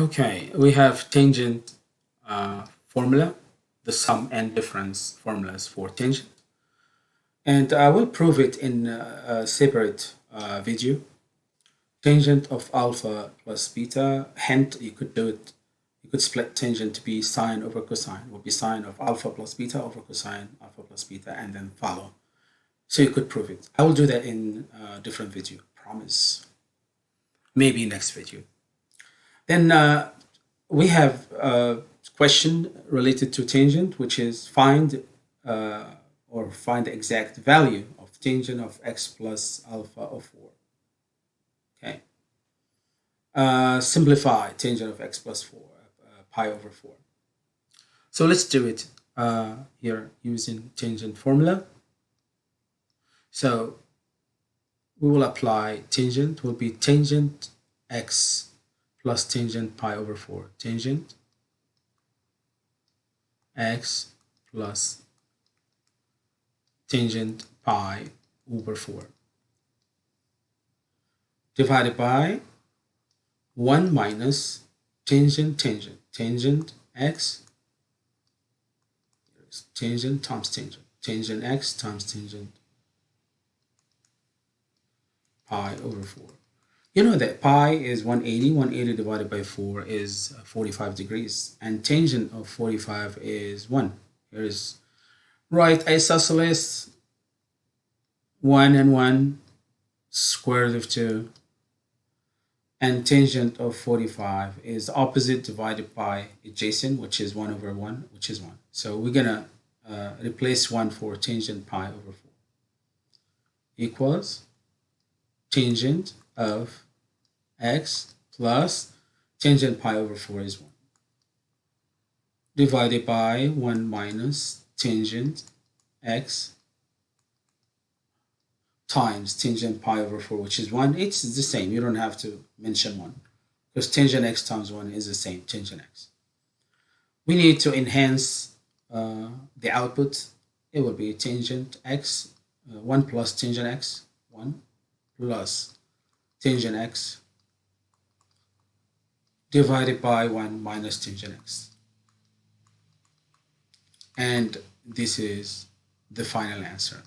Okay, we have tangent uh, formula, the sum and difference formulas for tangent. And I will prove it in a separate uh, video. Tangent of alpha plus beta, hint you could do it, you could split tangent to be sine over cosine, it would be sine of alpha plus beta over cosine alpha plus beta and then follow. So you could prove it. I will do that in a different video, promise. Maybe next video. Then uh, we have a question related to tangent, which is find uh, or find the exact value of tangent of x plus alpha of 4. Okay. Uh, simplify tangent of x plus 4, uh, pi over 4. So let's do it uh, here using tangent formula. So we will apply tangent will be tangent x plus tangent pi over 4. Tangent x plus tangent pi over 4 divided by 1 minus tangent tangent. Tangent x tangent times tangent. Tangent x times tangent pi over 4 you know that pi is 180. 180 divided by 4 is 45 degrees. And tangent of 45 is 1. Here is right isosceles 1 and 1 square root of 2 and tangent of 45 is opposite divided by adjacent which is 1 over 1 which is 1 so we're gonna uh, replace 1 for tangent pi over 4 equals tangent of x plus tangent pi over 4 is 1 divided by 1 minus tangent x times tangent pi over 4 which is 1 it's the same. You don't have to mention 1 because tangent x times 1 is the same tangent x. We need to enhance uh, the output. It will be tangent x uh, 1 plus tangent x 1 plus tangent x divided by 1 minus tangent x. And this is the final answer.